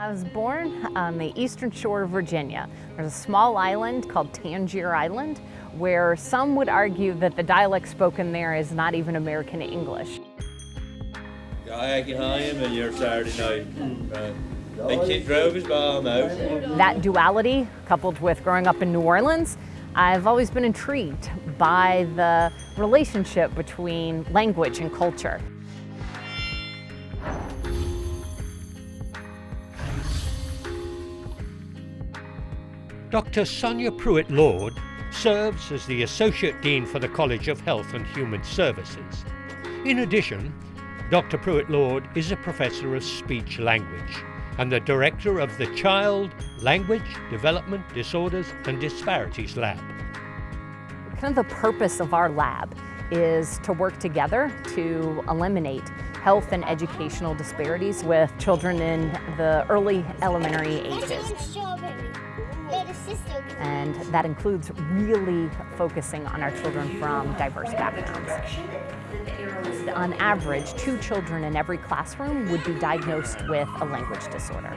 I was born on the eastern shore of Virginia. There's a small island called Tangier Island where some would argue that the dialect spoken there is not even American English. That duality, coupled with growing up in New Orleans, I've always been intrigued by the relationship between language and culture. Dr. Sonia Pruitt Lord serves as the Associate Dean for the College of Health and Human Services. In addition, Dr. Pruitt Lord is a Professor of Speech Language and the Director of the Child Language Development Disorders and Disparities Lab. Kind of the purpose of our lab is to work together to eliminate health and educational disparities with children in the early elementary ages. And that includes really focusing on our children from diverse backgrounds. On average, two children in every classroom would be diagnosed with a language disorder.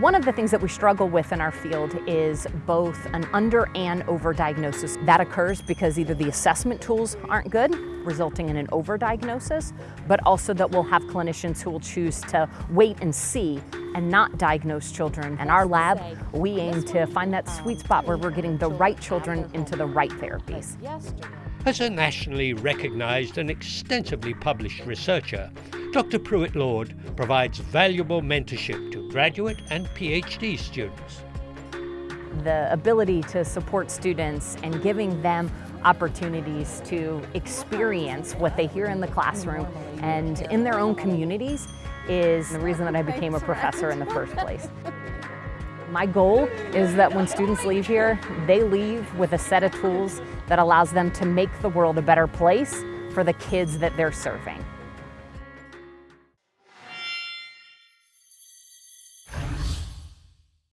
One of the things that we struggle with in our field is both an under and over diagnosis. That occurs because either the assessment tools aren't good, resulting in an over diagnosis, but also that we'll have clinicians who will choose to wait and see and not diagnose children. In our lab, we aim to find that sweet spot where we're getting the right children into the right therapies. As a nationally recognized and extensively published researcher, Dr. Pruitt Lord provides valuable mentorship to graduate and PhD students. The ability to support students and giving them opportunities to experience what they hear in the classroom and in their own communities is the reason that I became a professor in the first place. My goal is that when students leave here, they leave with a set of tools that allows them to make the world a better place for the kids that they're serving.